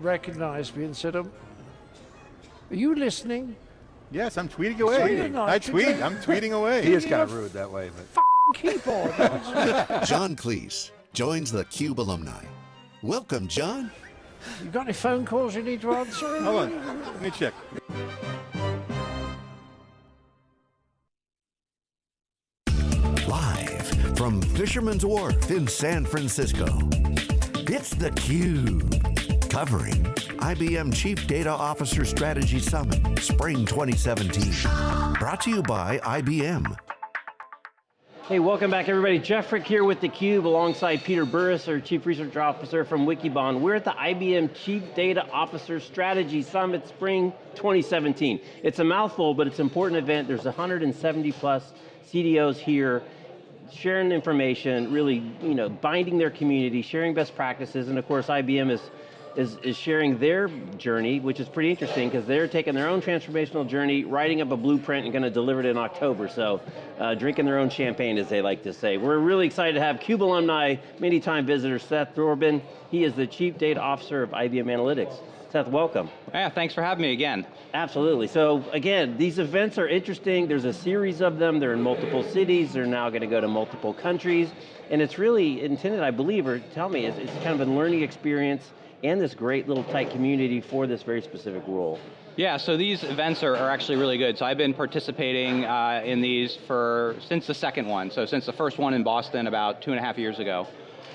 recognized me and said, um, are you listening? Yes, I'm tweeting away. Tweeting. I tweet, I'm tweeting away. He is kind of rude that way, but. Keyboard. John Cleese joins the Cube alumni. Welcome, John. you got any phone calls you need to answer? Hold on, let me check. Live from Fisherman's Wharf in San Francisco. It's theCUBE, covering IBM Chief Data Officer Strategy Summit, Spring 2017. Brought to you by IBM. Hey, welcome back everybody. Jeff Frick here with theCUBE alongside Peter Burris, our Chief Research Officer from Wikibon. We're at the IBM Chief Data Officer Strategy Summit Spring 2017. It's a mouthful, but it's an important event. There's 170 plus CDOs here sharing information, really you know, binding their community, sharing best practices, and of course IBM is is, is sharing their journey, which is pretty interesting because they're taking their own transformational journey, writing up a blueprint and going to deliver it in October. So uh, drinking their own champagne, as they like to say. We're really excited to have CUBE alumni, many time visitor Seth Dobrin. He is the Chief Data Officer of IBM Analytics. Seth, welcome. Yeah, thanks for having me again. Absolutely, so again, these events are interesting. There's a series of them. They're in multiple cities. They're now going to go to multiple countries. And it's really intended, I believe, or tell me, it's, it's kind of a learning experience and this great little tight community for this very specific role. Yeah, so these events are, are actually really good. So I've been participating uh, in these for, since the second one. So since the first one in Boston about two and a half years ago.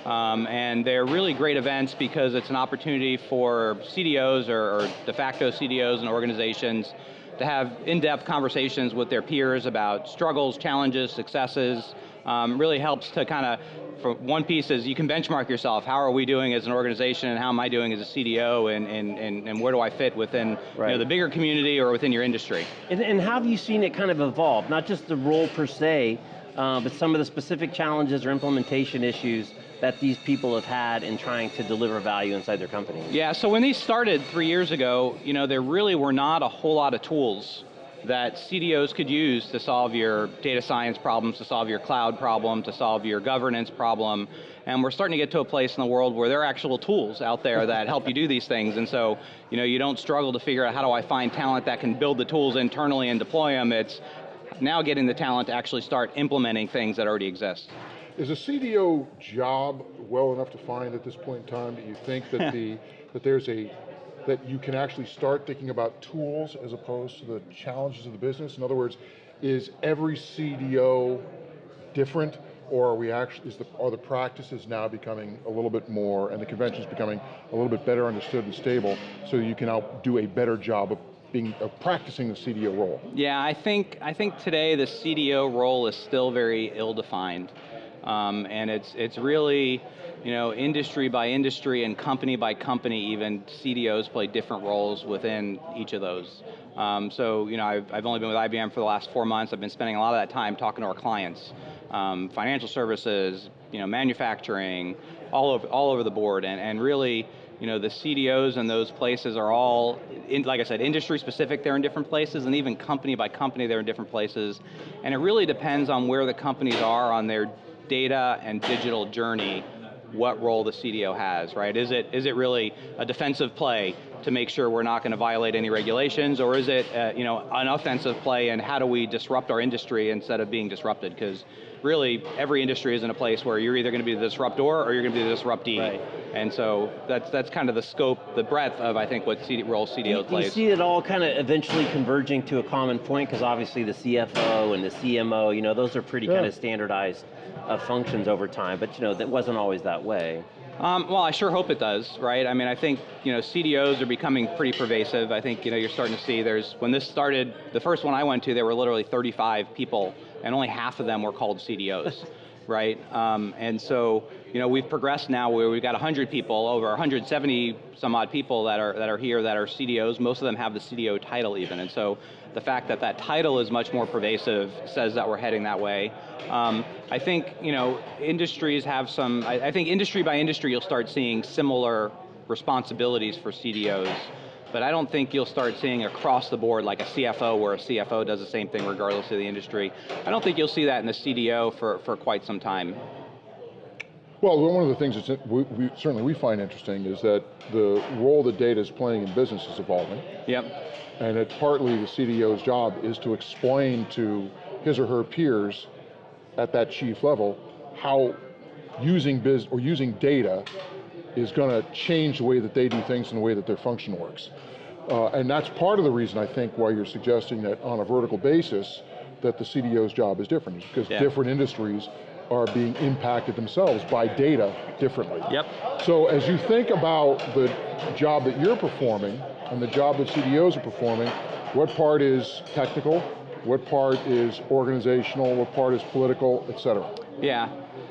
Um, and they're really great events because it's an opportunity for CDOs or, or de facto CDOs and organizations to have in-depth conversations with their peers about struggles, challenges, successes, um, really helps to kind of for one piece is you can benchmark yourself. How are we doing as an organization and how am I doing as a CDO and, and, and, and where do I fit within right. you know, the bigger community or within your industry? And, and how have you seen it kind of evolve? Not just the role per se, uh, but some of the specific challenges or implementation issues that these people have had in trying to deliver value inside their company? Yeah, so when these started three years ago, you know, there really were not a whole lot of tools that CDOs could use to solve your data science problems, to solve your cloud problem, to solve your governance problem. And we're starting to get to a place in the world where there are actual tools out there that help you do these things. And so, you know, you don't struggle to figure out how do I find talent that can build the tools internally and deploy them. It's now getting the talent to actually start implementing things that already exist. Is a CDO job well enough to find at this point in time? that you think that the that there's a that you can actually start thinking about tools as opposed to the challenges of the business? In other words, is every CDO different or are we actually, is the, are the practices now becoming a little bit more and the conventions becoming a little bit better understood and stable so you can now do a better job of being, of practicing the CDO role? Yeah, I think, I think today the CDO role is still very ill-defined. Um, and it's, it's really, you know, industry by industry and company by company even, CDOs play different roles within each of those. Um, so, you know, I've, I've only been with IBM for the last four months. I've been spending a lot of that time talking to our clients. Um, financial services, you know, manufacturing, all over, all over the board, and, and really, you know, the CDOs in those places are all, in, like I said, industry specific, they're in different places, and even company by company, they're in different places. And it really depends on where the companies are on their data and digital journey what role the CDO has, right? Is it, is it really a defensive play to make sure we're not going to violate any regulations, or is it uh, you know, an offensive play and how do we disrupt our industry instead of being disrupted? Because really, every industry is in a place where you're either going to be the disruptor or you're going to be the disruptee. Right. And so that's, that's kind of the scope, the breadth of I think what CD, role CDO do, plays. Do you see it all kind of eventually converging to a common point? Because obviously the CFO and the CMO, you know, those are pretty yeah. kind of standardized of functions over time, but you know, that wasn't always that way. Um, well, I sure hope it does, right? I mean, I think you know CDOs are becoming pretty pervasive. I think you know you're starting to see there's when this started, the first one I went to, there were literally 35 people, and only half of them were called CDOs, right? Um, and so you know we've progressed now where we've got 100 people, over 170 some odd people that are that are here that are CDOs. Most of them have the CDO title even, and so the fact that that title is much more pervasive says that we're heading that way. Um, I think, you know, industries have some, I, I think industry by industry you'll start seeing similar responsibilities for CDOs but I don't think you'll start seeing across the board like a CFO where a CFO does the same thing regardless of the industry. I don't think you'll see that in the CDO for, for quite some time. Well, one of the things that we, we, certainly we find interesting is that the role that data is playing in business is evolving. Yep. And it partly the CDO's job is to explain to his or her peers at that chief level how using biz or using data is going to change the way that they do things and the way that their function works. Uh, and that's part of the reason I think why you're suggesting that on a vertical basis that the CDO's job is different, because Yeah. different industries are being impacted themselves by data differently. Yep. So as you think about the job that you're performing and the job that CDOs are performing, what part is technical, what part is organizational, what part is political, et cetera? Yeah.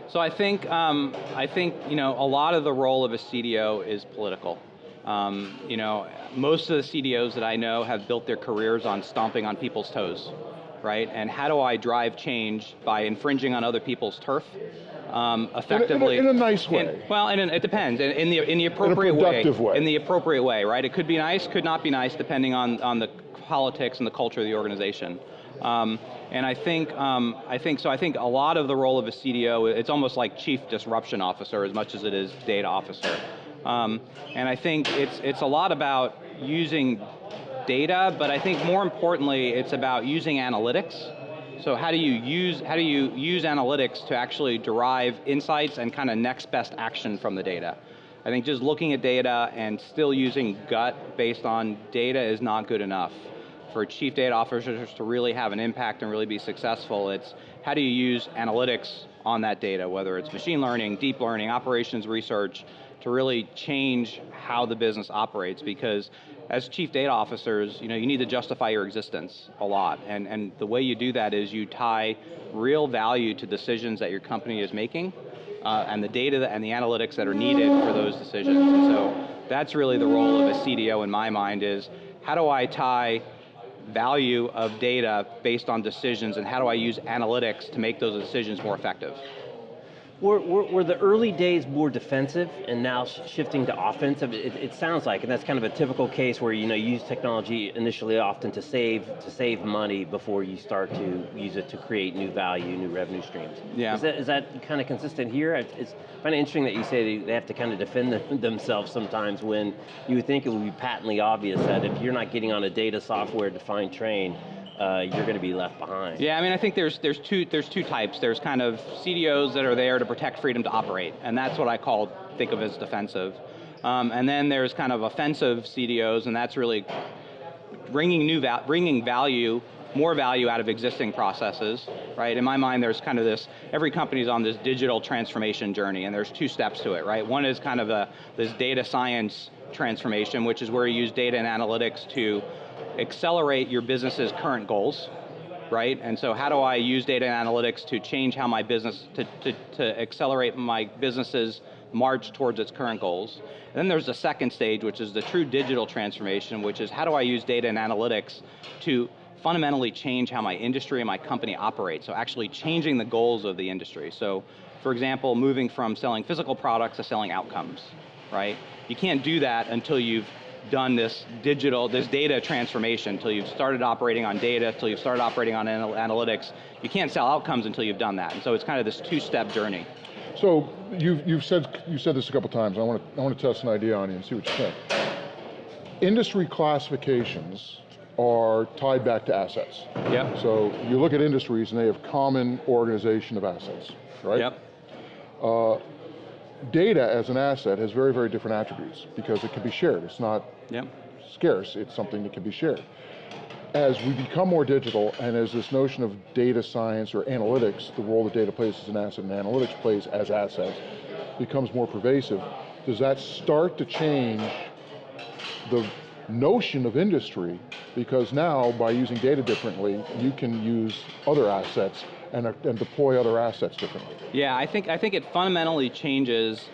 So I think um, I think you know a lot of the role of a CDO is political. Um, you know, most of the CDOs that I know have built their careers on stomping on people's toes, right? And how do I drive change by infringing on other people's turf? Um, effectively, in a nice way. in- well, and it depends. In, in the in the appropriate productive way. In the appropriate way, right? It could be nice, could not be nice, depending on on the politics and the culture of the organization. Um, and I think, um, I think, so I think a lot of the role of a CDO, it's almost like chief disruption officer as much as it is data officer. Um, and I think it's, it's a lot about using data, but I think more importantly, it's about using analytics. So how do you use, how do you use analytics to actually derive insights and kind of next best action from the data? I think just looking at data and still using gut based on data is not good enough for chief data officers to really have an impact and really be successful, it's how do you use analytics on that data, whether it's machine learning, deep learning, operations research, to really change how the business operates because as chief data officers, you know, you need to justify your existence a lot. And, and the way you do that is you tie real value to decisions that your company is making uh, and the data that, and the analytics that are needed for those decisions. And so that's really the role of a CDO in my mind is how do I tie value of data based on decisions and how do I use analytics to make those decisions more effective? Were, were, were the early days more defensive and now sh- shifting to offensive? It, it sounds like, and that's kind of a typical case where you know you use technology initially often to save to save money before you start to use it to create new value, new revenue streams. Yeah. Is that, is that kind of consistent here? It's, it's kind of interesting that you say they have to kind of defend them- themselves sometimes when you would think it would be patently obvious that if you're not getting on a data software defined train, uh, you're going to be left behind. Yeah, I mean, I think there's there's two there's two types. There's kind of CDOs that are there to protect freedom to operate, and that's what I call think of as defensive. Um, and then there's kind of offensive CDOs, and that's really bringing new val- bringing value, more value out of existing processes, right? In my mind, there's kind of this, every company's on this digital transformation journey, and there's two steps to it, right? One is kind of a, this data science transformation, which is where you use data and analytics to accelerate your business's current goals, right? And so how do I use data and analytics to change how my business, to, to, to accelerate my business's march towards its current goals. And then there's the second stage, which is the true digital transformation, which is how do I use data and analytics to fundamentally change how my industry and my company operate, so actually changing the goals of the industry. So, for example, moving from selling physical products to selling outcomes, right? You can't do that until you've done this digital, this data transformation, until you've started operating on data, until you've started operating on anal analytics. You can't sell outcomes until you've done that. And so it's kind of this two-step journey. So you've, you've said you said this a couple times. I want to I want to test an idea on you and see what you think. Industry classifications are tied back to assets. Yep. So you look at industries and they have common organization of assets, right? Yep. Uh, Data as an asset has very very different attributes because it can be shared. It's not Yep. scarce. It's something that can be shared. As we become more digital and as this notion of data science or analytics, the role that data plays as an asset and analytics plays as assets, becomes more pervasive, does that start to change the notion of industry? Because now, by using data differently, you can use other assets and, uh, and deploy other assets differently. Yeah, I think I think it fundamentally changes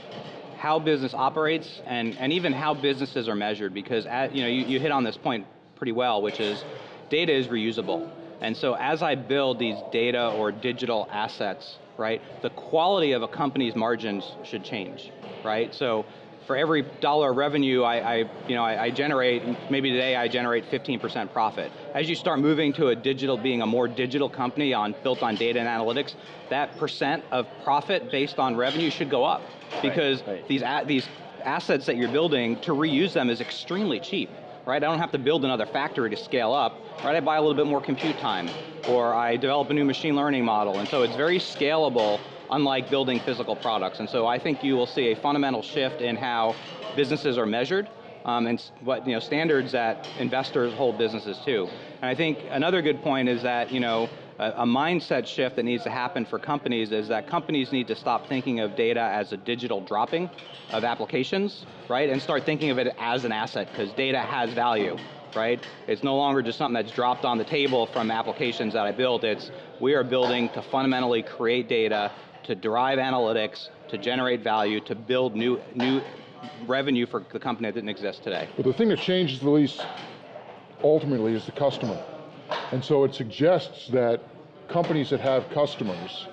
how business operates and, and even how businesses are measured because at, you know you, you hit on this point pretty well, which is data is reusable. And so as I build these data or digital assets, right, the quality of a company's margins should change, right? So for every dollar of revenue I, I you know, I, I generate, maybe today I generate 15% profit. As you start moving to a digital, being a more digital company on, built on data and analytics, that percent of profit based on revenue should go up. Because right. these, a, these assets that you're building, to reuse them is extremely cheap right? I don't have to build another factory to scale up, right? I buy a little bit more compute time, or I develop a new machine learning model, and so it's very scalable, unlike building physical products. And so I think you will see a fundamental shift in how businesses are measured, um, and what you know standards that investors hold businesses to. And I think another good point is that you know a, a mindset shift that needs to happen for companies is that companies need to stop thinking of data as a digital dropping of applications, right? And start thinking of it as an asset, because data has value right? It's no longer just something that's dropped on the table from applications that I built, it's we are building to fundamentally create data, to derive analytics, to generate value, to build new, new revenue for the company that didn't exist today. But the thing that changes the least ultimately is the customer. And so it suggests that companies that have customers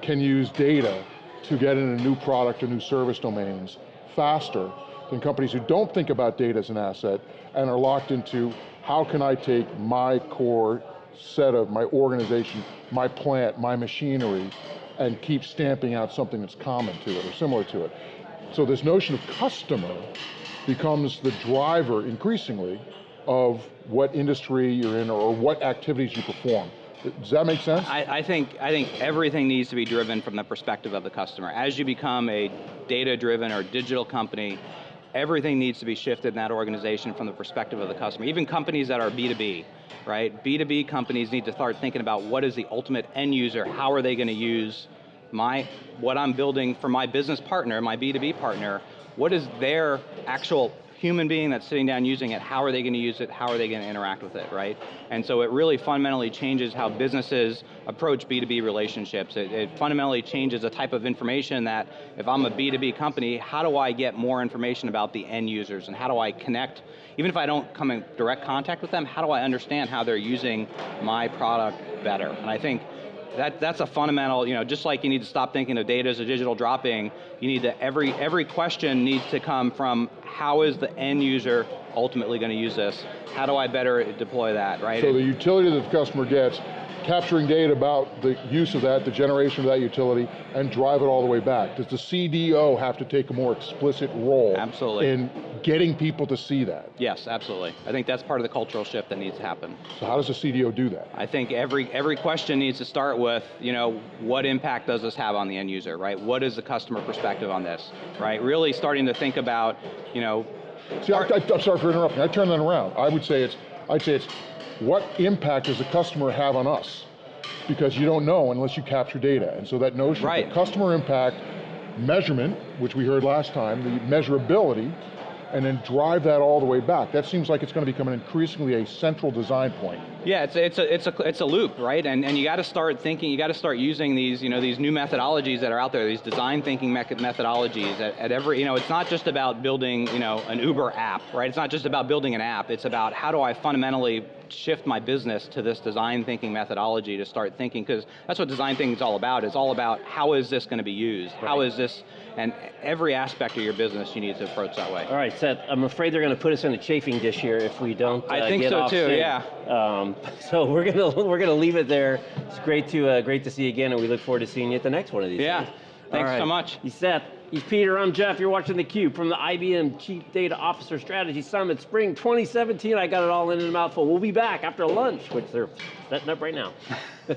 can use data to get into new product or new service domains faster than companies who don't think about data as an asset and are locked into how can I take my core set of my organization, my plant, my machinery, and keep stamping out something that's common to it or similar to it. So this notion of customer becomes the driver increasingly of what industry you're in or what activities you perform. Does that make sense? I, I, think, I think everything needs to be driven from the perspective of the customer. As you become a data-driven or digital company, everything needs to be shifted in that organization from the perspective of the customer. Even companies that are B2B, right? B2B companies need to start thinking about what is the ultimate end user, how are they going to use my, what I'm building for my business partner, my B2B partner, what is their actual human being that's sitting down using it, how are they going to use it, how are they going to interact with it, right? And so it really fundamentally changes how businesses approach B2B relationships. It, it fundamentally changes the type of information that, if I'm a B2B company, how do I get more information about the end users and how do I connect, even if I don't come in direct contact with them, how do I understand how they're using my product better? And I think that, that's a fundamental, you know, just like you need to stop thinking of data as a digital dropping, you need to, every, every question needs to come from how is the end user ultimately going to use this? How do I better deploy that, right? So the utility that the customer gets, capturing data about the use of that, the generation of that utility, and drive it all the way back. Does the CDO have to take a more explicit role absolutely. in getting people to see that? Yes, absolutely. I think that's part of the cultural shift that needs to happen. So how does the CDO do that? I think every, every question needs to start with, you know, what impact does this have on the end user, right? What is the customer perspective on this, right? Really starting to think about, you know, See, I, am sorry for interrupting. I turn that around. I would say it's, I'd say it's, what impact does the customer have on us? Because you don't know unless you capture data. And so that notion right. of customer impact measurement, which we heard last time, the measurability, and then drive that all the way back. That seems like it's going to become an increasingly a central design point. Yeah, it's, it's, a, it's, a, it's a loop, right? And, and you got to start thinking, you got to start using these, you know, these new methodologies that are out there, these design thinking methodologies at, at every, you know, it's not just about building, you know, an Uber app, right? It's not just about building an app, it's about how do I fundamentally shift my business to this design thinking methodology to start thinking, because that's what design thinking is all about. It's all about how is this going to be used? Right. How is this, and every aspect of your business you need to approach that way. All right, Seth, I'm afraid they're going to put us in a chafing dish here if we don't uh, I think so too, soon. yeah. Um, so we're going to we're going to leave it there. It's great to uh, great to see you again, and we look forward to seeing you at the next one of these. Yeah, days. thanks right. so much. He's Seth. He's Peter, I'm Jeff, you're watching theCUBE from the IBM Chief Data Officer Strategy Summit Spring 2017. I got it all in a mouthful. We'll be back after lunch, which they're setting up right now.